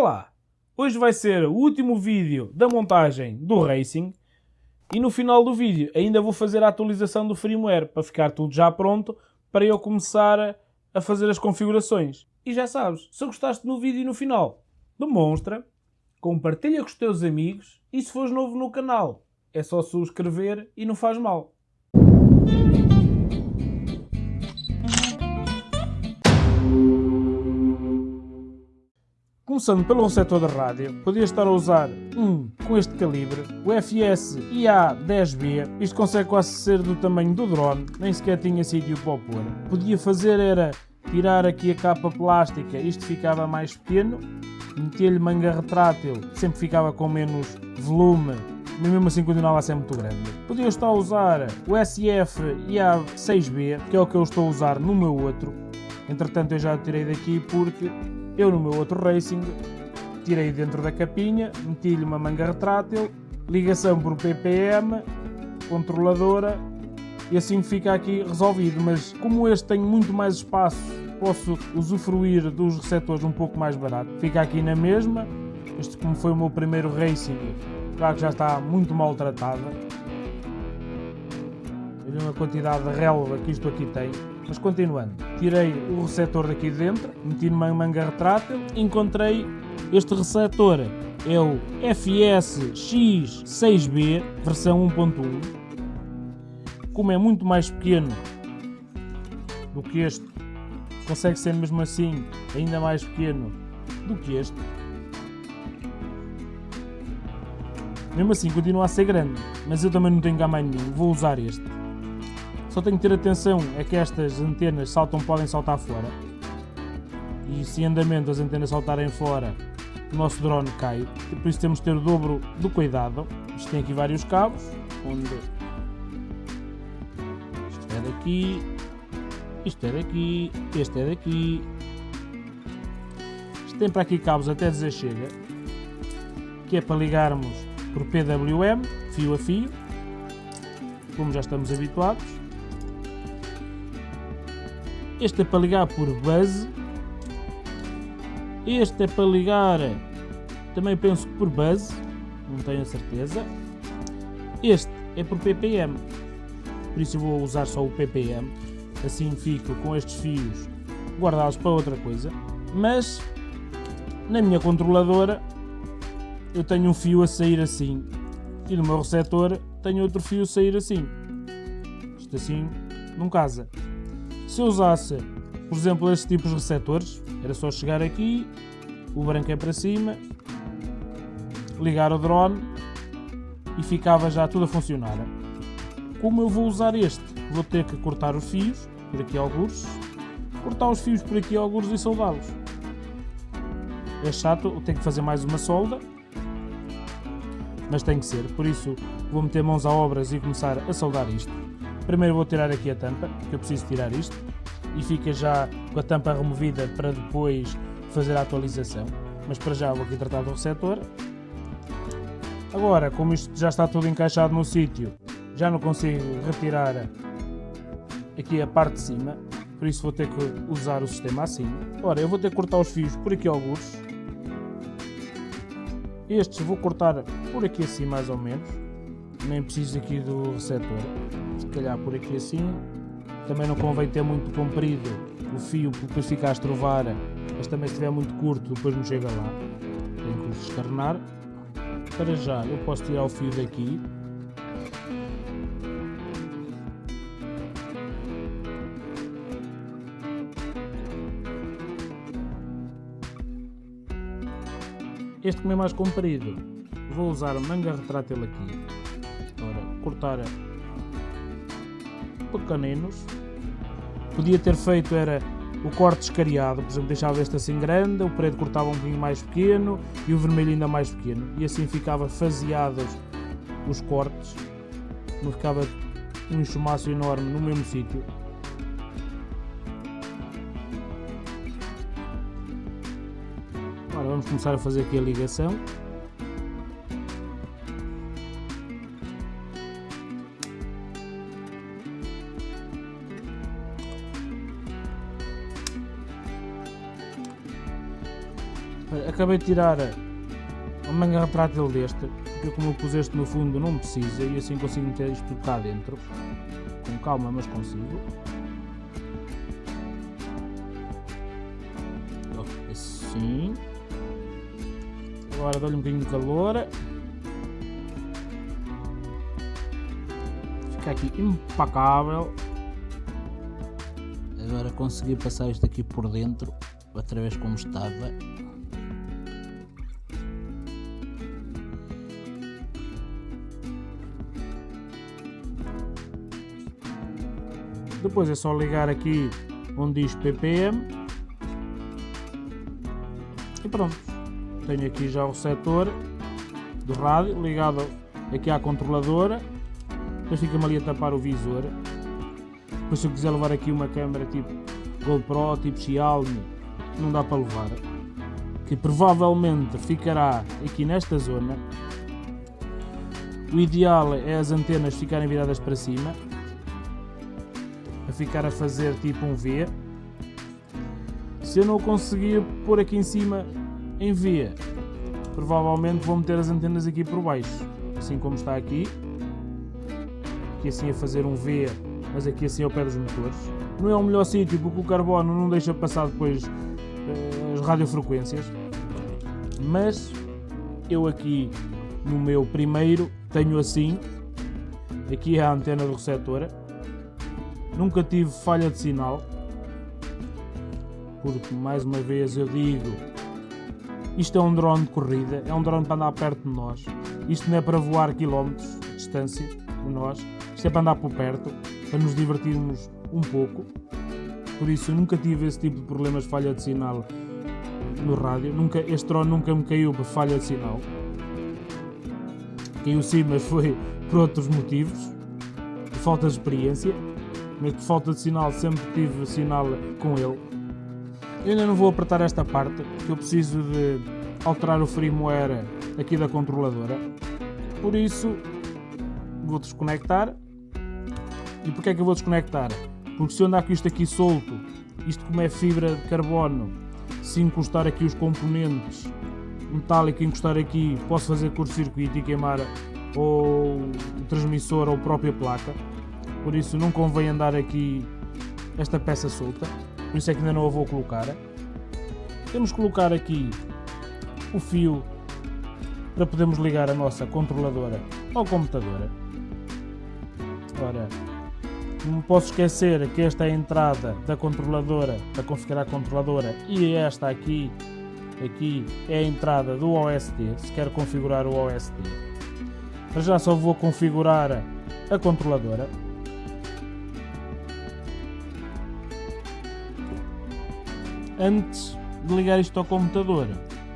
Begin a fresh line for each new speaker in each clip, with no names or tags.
Olá! Hoje vai ser o último vídeo da montagem do Racing e no final do vídeo ainda vou fazer a atualização do firmware para ficar tudo já pronto para eu começar a fazer as configurações. E já sabes, se gostaste do vídeo no final, demonstra, compartilha com os teus amigos e se fores novo no canal, é só subscrever e não faz mal. Começando pelo receptor de rádio, podia estar a usar um com este calibre, o FS IA10B, isto consegue quase ser do tamanho do drone, nem sequer tinha sítio para o pôr. Podia fazer era tirar aqui a capa plástica, isto ficava mais pequeno, meter-lhe manga retrátil, sempre ficava com menos volume, mas mesmo assim continuava a ser muito grande. Podia estar a usar o SF IA6B, que é o que eu estou a usar no meu outro, entretanto eu já o tirei daqui porque eu no meu outro Racing tirei dentro da capinha, meti-lhe uma manga retrátil, ligação por PPM, controladora e assim fica aqui resolvido. Mas como este tem muito mais espaço, posso usufruir dos receptores um pouco mais barato. Fica aqui na mesma. Este como foi o meu primeiro Racing, claro que já está muito maltratada. Olha a quantidade de relva que isto aqui tem. Mas continuando, tirei o receptor daqui de dentro, meti numa manga retrátil, encontrei este receptor, é o FS-X6B, versão 1.1. Como é muito mais pequeno do que este, consegue ser mesmo assim ainda mais pequeno do que este. Mesmo assim continua a ser grande, mas eu também não tenho cá nenhum, vou usar este. Só tenho que ter atenção é que estas antenas saltam, podem saltar fora. E se andamento as antenas saltarem fora, o nosso drone cai. Por isso temos de ter o dobro do cuidado. Isto tem aqui vários cabos, onde isto é daqui, isto é daqui, este é daqui. Isto tem para aqui cabos até dizer chega, que é para ligarmos por PWM, fio a fio, como já estamos habituados. Este é para ligar por base. Este é para ligar, também penso que por base, não tenho a certeza. Este é por ppm, por isso eu vou usar só o ppm. Assim fico com estes fios guardados para outra coisa. Mas na minha controladora eu tenho um fio a sair assim e no meu receptor tenho outro fio a sair assim. Isto assim não casa. Se eu usasse, por exemplo, estes tipos de receptores, era só chegar aqui, o branco é para cima, ligar o drone e ficava já tudo a funcionar. Como eu vou usar este? Vou ter que cortar os fios, por aqui alguns, cortar os fios por aqui alguns e soldá-los. É chato, tenho que fazer mais uma solda, mas tem que ser, por isso vou meter mãos a obras e começar a soldar isto. Primeiro vou tirar aqui a tampa, que eu preciso tirar isto, e fica já com a tampa removida para depois fazer a atualização. Mas para já vou aqui tratar do receptor. Agora, como isto já está tudo encaixado no sítio, já não consigo retirar aqui a parte de cima, por isso vou ter que usar o sistema assim. Ora, eu vou ter que cortar os fios por aqui alguns. Estes vou cortar por aqui assim mais ou menos nem preciso aqui do receptor, se calhar por aqui assim, também não convém ter muito comprido o fio porque depois fica a estrovar, mas também se estiver muito curto depois não chega lá, tenho que descarnar. Para já eu posso tirar o fio daqui, Este como é mais comprido, vou usar a manga retrátil aqui cortar pequeninos. Podia ter feito era o corte escariado, por exemplo, deixava este assim grande, o preto cortava um bocadinho mais pequeno e o vermelho ainda mais pequeno. E assim ficava faseados os cortes, não ficava um chumaço enorme no mesmo sítio. Agora vamos começar a fazer aqui a ligação. Acabei de tirar a manga retrátil deste, porque como eu pus este no fundo não precisa e assim consigo meter isto cá dentro. Com calma, mas consigo. Assim. Agora dou-lhe um bocadinho de calor. Fica aqui impecável. Agora consegui passar isto aqui por dentro, outra vez como estava. Depois é só ligar aqui onde diz ppm e pronto. Tenho aqui já o setor do rádio ligado aqui à controladora. Depois fica-me ali a tapar o visor. Depois se eu quiser levar aqui uma câmera tipo GoPro, tipo Xiaomi, não dá para levar. Que provavelmente ficará aqui nesta zona. O ideal é as antenas ficarem viradas para cima a ficar a fazer tipo um V. Se eu não conseguir pôr aqui em cima em V, provavelmente vou meter as antenas aqui por baixo, assim como está aqui. Aqui assim a fazer um V, mas aqui assim ao pé dos motores. Não é o melhor sítio porque o carbono não deixa passar depois uh, as radiofrequências. Mas eu aqui no meu primeiro tenho assim. Aqui é a antena do receptor Nunca tive falha de sinal, porque mais uma vez eu digo, isto é um drone de corrida, é um drone para andar perto de nós. Isto não é para voar quilómetros de distância de nós, isto é para andar por perto, para nos divertirmos um pouco. Por isso eu nunca tive esse tipo de problemas de falha de sinal no rádio. Nunca, este drone nunca me caiu por falha de sinal. Caiu sim, mas foi por outros motivos, falta de experiência mas por falta de sinal sempre tive sinal com ele. Eu ainda não vou apertar esta parte, porque eu preciso de alterar o firmware aqui da controladora. Por isso, vou desconectar. E porquê é que eu vou desconectar? Porque se eu andar com isto aqui solto, isto como é fibra de carbono, se encostar aqui os componentes metálicos, encostar aqui, posso fazer curto-circuito e queimar ou o transmissor ou a própria placa por isso não convém andar aqui esta peça solta, por isso é que ainda não a vou colocar. Temos que colocar aqui o fio para podermos ligar a nossa controladora ao computador. Ora, não posso esquecer que esta é a entrada da controladora, para configurar a controladora, e esta aqui, aqui é a entrada do OSD, se quero configurar o OSD. Já só vou configurar a controladora. Antes de ligar isto ao computador,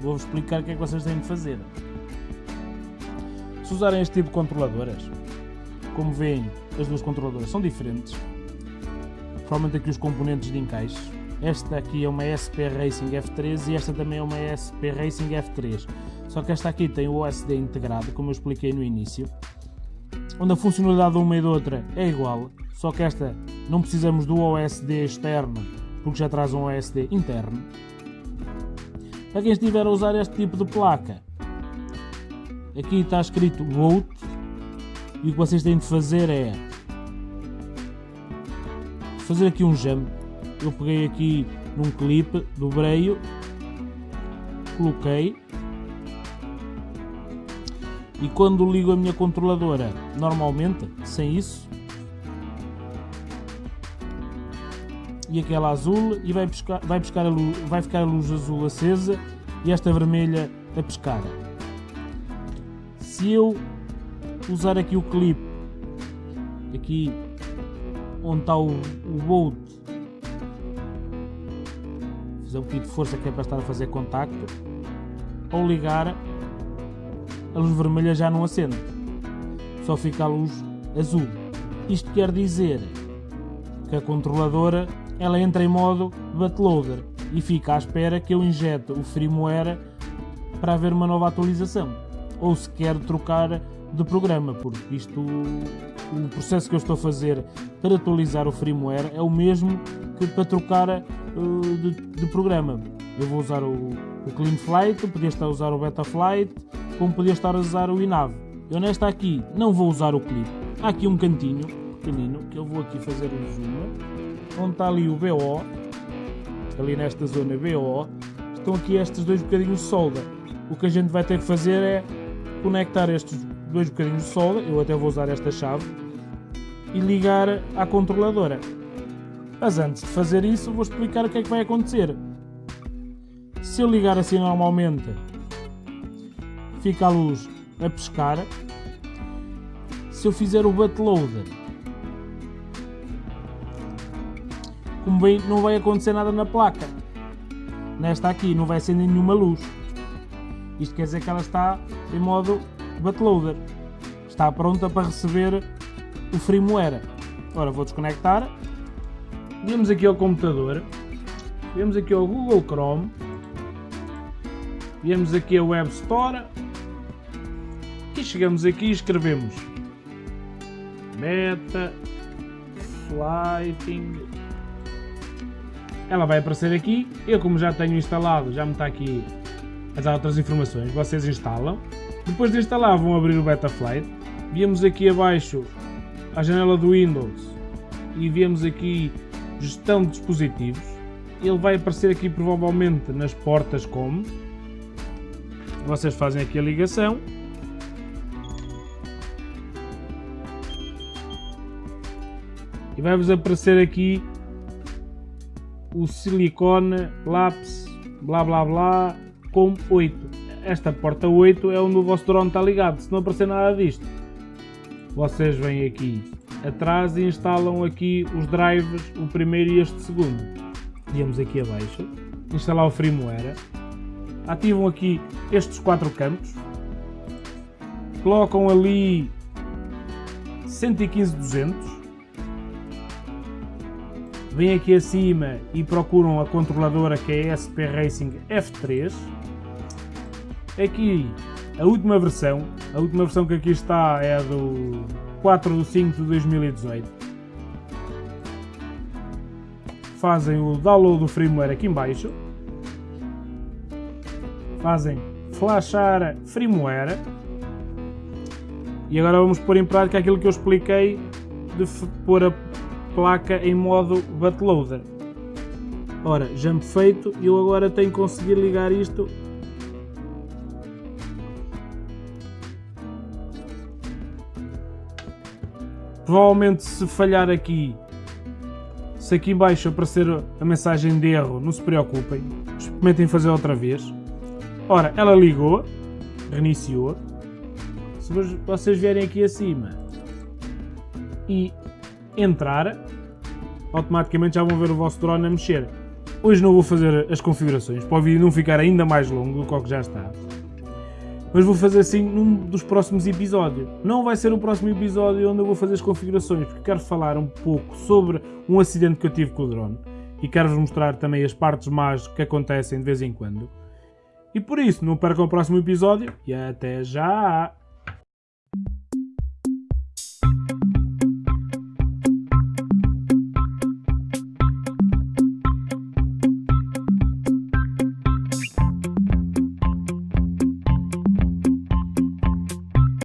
vou-vos explicar o que é que vocês têm de fazer. Se usarem este tipo de controladoras, como veem, as duas controladoras são diferentes. Provavelmente aqui os componentes de encaixe. Esta aqui é uma SP Racing F3 e esta também é uma SP Racing F3. Só que esta aqui tem o OSD integrado, como eu expliquei no início. Onde a funcionalidade de uma e da outra é igual, só que esta não precisamos do OSD externo porque já traz um OSD interno. Para quem estiver a usar este tipo de placa, aqui está escrito Root e o que vocês têm de fazer é fazer aqui um jump. Eu peguei aqui num clipe, dobrei-o, coloquei e quando ligo a minha controladora normalmente, sem isso, e aquela azul e vai, buscar, vai, buscar a luz, vai ficar a luz azul acesa e esta vermelha a pescar. Se eu usar aqui o clipe, aqui onde está o, o bolt, fazer um pouquinho de força que é para estar a fazer contacto, ao ligar a luz vermelha já não acende, só fica a luz azul. Isto quer dizer que a controladora ela entra em modo bootloader e fica à espera que eu injete o firmware para haver uma nova atualização. Ou se quer trocar de programa, porque isto, o processo que eu estou a fazer para atualizar o firmware é o mesmo que para trocar uh, de, de, programa. Eu vou usar o, o Clean Flight, podia estar a usar o Beta Flight, como podia estar a usar o INAV. Eu nesta aqui não vou usar o clip. Há aqui um cantinho pequenino que eu vou aqui fazer o zoom, onde está ali o BO, ali nesta zona BO, estão aqui estes dois bocadinhos de solda. O que a gente vai ter que fazer é conectar estes dois bocadinhos de solda, eu até vou usar esta chave, e ligar à controladora. Mas antes de fazer isso, vou explicar o que é que vai acontecer. Se eu ligar assim normalmente, fica a luz a pescar. Se eu fizer o bootloader, como bem, não vai acontecer nada na placa. Nesta aqui não vai acender nenhuma luz. Isto quer dizer que ela está em modo bootloader. Está pronta para receber o firmware. Ora, vou desconectar. Viemos aqui ao computador. Viemos aqui ao Google Chrome. Viemos aqui ao Web Store. E chegamos aqui e escrevemos Meta Flighting. Ela vai aparecer aqui. Eu como já tenho instalado, já me está aqui as outras informações. Vocês instalam. Depois de instalar vão abrir o Betaflight. Viemos aqui abaixo a janela do Windows e vemos aqui gestão de dispositivos. Ele vai aparecer aqui provavelmente nas portas como. Vocês fazem aqui a ligação. E vai-vos aparecer aqui o silicone lápis blá blá blá com 8. Esta porta 8 é onde o vosso drone está ligado. Se não aparecer nada disto, vocês vêm aqui atrás e instalam aqui os drives, o primeiro e este segundo. Viemos aqui abaixo, instalar o firmware, ativam aqui estes quatro campos, colocam ali 115-200, vêm aqui acima e procuram a controladora que é a SP Racing F3, aqui a última versão, a última versão que aqui está é a do 4 de 5 de 2018. Fazem o download do firmware aqui embaixo. Fazem flashar firmware. E agora vamos pôr em prática aquilo que eu expliquei de pôr a placa em modo bootloader. Ora, jump feito, eu agora tenho que conseguir ligar isto Provavelmente se falhar aqui, se aqui embaixo aparecer a mensagem de erro, não se preocupem, experimentem fazer outra vez. Ora, ela ligou, reiniciou. Se vocês vierem aqui acima e entrar, automaticamente já vão ver o vosso drone a mexer. Hoje não vou fazer as configurações, para o vídeo não ficar ainda mais longo do que que já está mas vou fazer assim num dos próximos episódios. Não vai ser o próximo episódio onde eu vou fazer as configurações, porque quero falar um pouco sobre um acidente que eu tive com o drone e quero-vos mostrar também as partes más que acontecem de vez em quando. E por isso, não percam o próximo episódio e até já!